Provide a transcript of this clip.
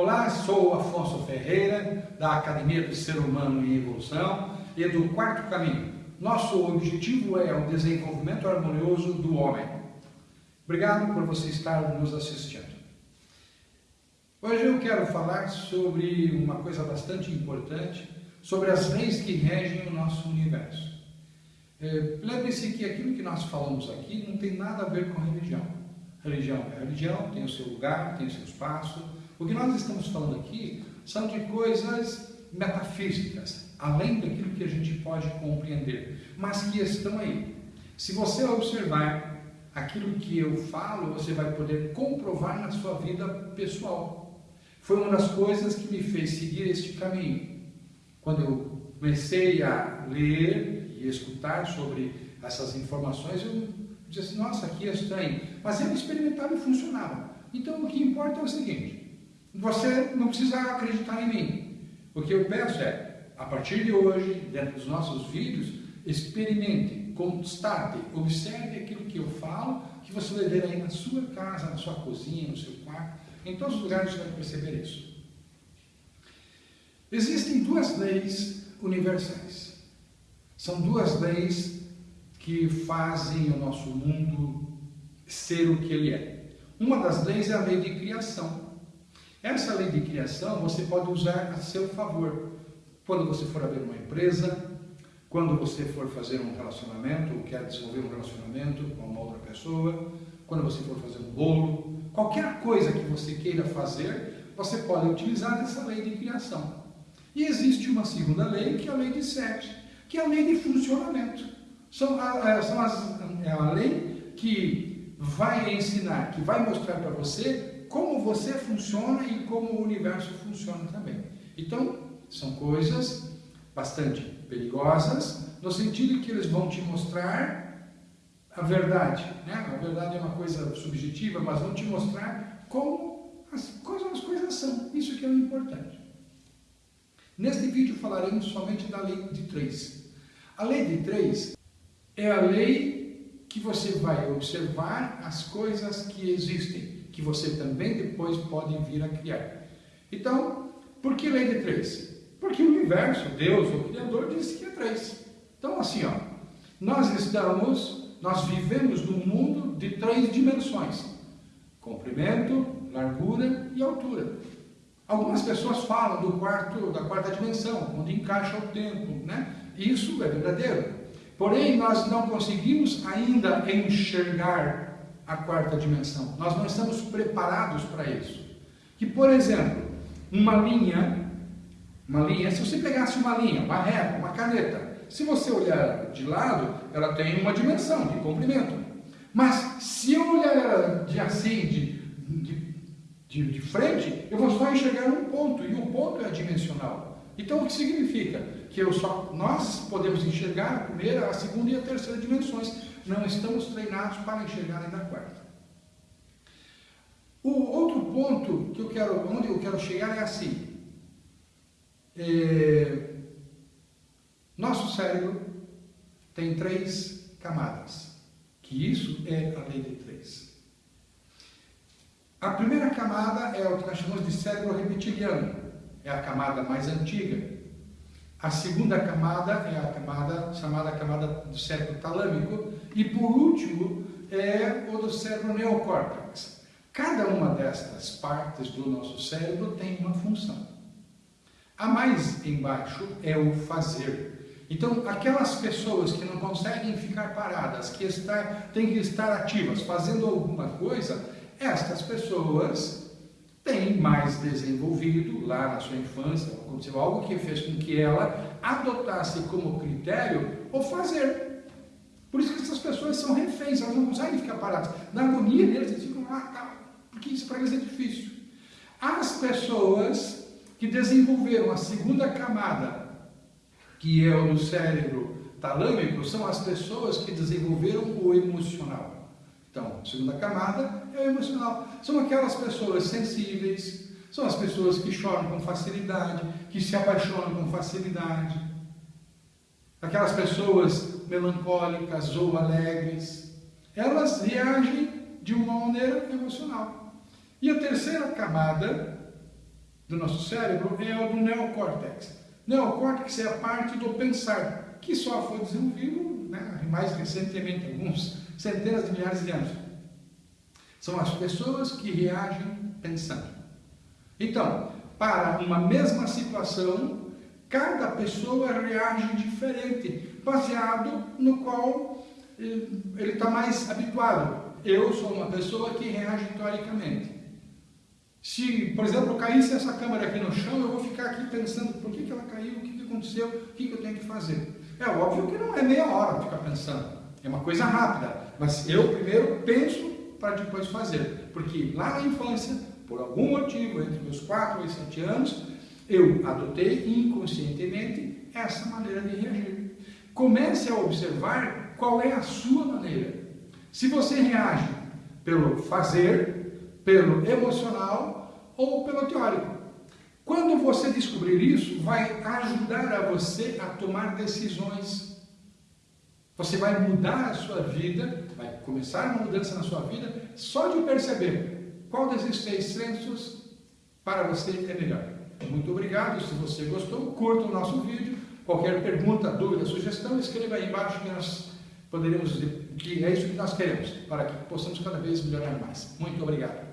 Olá, sou Afonso Ferreira, da Academia do Ser Humano em Evolução e do Quarto Caminho. Nosso objetivo é o desenvolvimento harmonioso do homem. Obrigado por você estar nos assistindo. Hoje eu quero falar sobre uma coisa bastante importante, sobre as leis que regem o nosso universo. É, Lembre-se que aquilo que nós falamos aqui não tem nada a ver com religião. Religião é religião, tem o seu lugar, tem o seu espaço, o que nós estamos falando aqui são de coisas metafísicas, além daquilo que a gente pode compreender, mas que estão aí. Se você observar aquilo que eu falo, você vai poder comprovar na sua vida pessoal. Foi uma das coisas que me fez seguir este caminho. Quando eu comecei a ler e escutar sobre essas informações, eu disse nossa, aqui é estranho. Mas eu experimentava e funcionava. Então, o que importa é o seguinte, você não precisa acreditar em mim. O que eu peço é, a partir de hoje, dentro dos nossos vídeos, experimente, constate, observe aquilo que eu falo, que você vai ver aí na sua casa, na sua cozinha, no seu quarto, em todos os lugares você vai perceber isso. Existem duas leis universais. São duas leis que fazem o nosso mundo ser o que ele é. Uma das leis é a lei de criação. Essa lei de criação você pode usar a seu favor. Quando você for abrir uma empresa, quando você for fazer um relacionamento, ou quer desenvolver um relacionamento com uma outra pessoa, quando você for fazer um bolo, qualquer coisa que você queira fazer, você pode utilizar essa lei de criação. E existe uma segunda lei, que é a lei de sete, que é a lei de funcionamento. São, a, são as, é a lei que vai ensinar, que vai mostrar para você como você funciona e como o universo funciona também. Então, são coisas bastante perigosas, no sentido que eles vão te mostrar a verdade. Né? A verdade é uma coisa subjetiva, mas vão te mostrar como as coisas, as coisas são. Isso que é o importante. Neste vídeo falaremos somente da lei de três. A lei de três é a lei que você vai observar as coisas que existem que você também depois pode vir a criar. Então, por que lei de três? Porque o universo, Deus, o Criador, disse que é três. Então, assim, ó, nós estamos, nós vivemos num mundo de três dimensões: comprimento, largura e altura. Algumas pessoas falam do quarto, da quarta dimensão, onde encaixa o tempo, né? Isso é verdadeiro. Porém, nós não conseguimos ainda enxergar a quarta dimensão. Nós não estamos preparados para isso. Que, por exemplo, uma linha, uma linha, se você pegasse uma linha, uma reta, uma caneta, se você olhar de lado, ela tem uma dimensão de comprimento. Mas se eu olhar ela de assim, de, de, de, de frente, eu vou só enxergar um ponto, e o ponto é dimensional. Então, o que significa? Que eu só, nós podemos enxergar a primeira, a segunda e a terceira dimensões não estamos treinados para enxergar ainda a quarta. O outro ponto que eu quero, onde eu quero chegar é assim. É, nosso cérebro tem três camadas, que isso é a lei de três. A primeira camada é o que nós chamamos de cérebro reptiliano, é a camada mais antiga, a segunda camada é a camada chamada camada do cérebro talâmico e por último é o do cérebro neocórtex. Cada uma destas partes do nosso cérebro tem uma função. A mais embaixo é o fazer. Então, aquelas pessoas que não conseguem ficar paradas, que está, têm que estar ativas, fazendo alguma coisa, estas pessoas tem mais desenvolvido lá na sua infância, aconteceu algo que fez com que ela adotasse como critério o fazer. Por isso que essas pessoas são reféns, elas não conseguem ficar paradas. Na agonia deles, eles ficam lá, tá, porque isso para eles é difícil. As pessoas que desenvolveram a segunda camada, que é o do cérebro talâmico, são as pessoas que desenvolveram o emocional. Então, a segunda camada é o emocional. São aquelas pessoas sensíveis, são as pessoas que choram com facilidade, que se apaixonam com facilidade. Aquelas pessoas melancólicas ou alegres, elas reagem de uma maneira emocional. E a terceira camada do nosso cérebro é o do neocórtex. Neocórtex é a parte do pensar, que só foi desenvolvido né, mais recentemente, alguns centenas de milhares de anos. São as pessoas que reagem pensando. Então, para uma mesma situação, cada pessoa reage diferente, baseado no qual eh, ele está mais habituado. Eu sou uma pessoa que reage teoricamente. Se, por exemplo, caísse essa câmera aqui no chão, eu vou ficar aqui pensando por que, que ela caiu, o que, que aconteceu, o que, que eu tenho que fazer. É óbvio que não é meia hora ficar pensando, é uma coisa rápida, mas eu primeiro penso para depois fazer, porque lá na infância, por algum motivo, entre meus 4 e 7 anos, eu adotei inconscientemente essa maneira de reagir. Comece a observar qual é a sua maneira. Se você reage pelo fazer, pelo emocional ou pelo teórico. Quando você descobrir isso, vai ajudar a você a tomar decisões. Você vai mudar a sua vida, vai começar uma mudança na sua vida só de perceber qual desses seis sensos para você é melhor. Muito obrigado. Se você gostou, curta o nosso vídeo. Qualquer pergunta, dúvida, sugestão, escreva aí embaixo que nós poderemos dizer que é isso que nós queremos, para que possamos cada vez melhorar mais. Muito obrigado.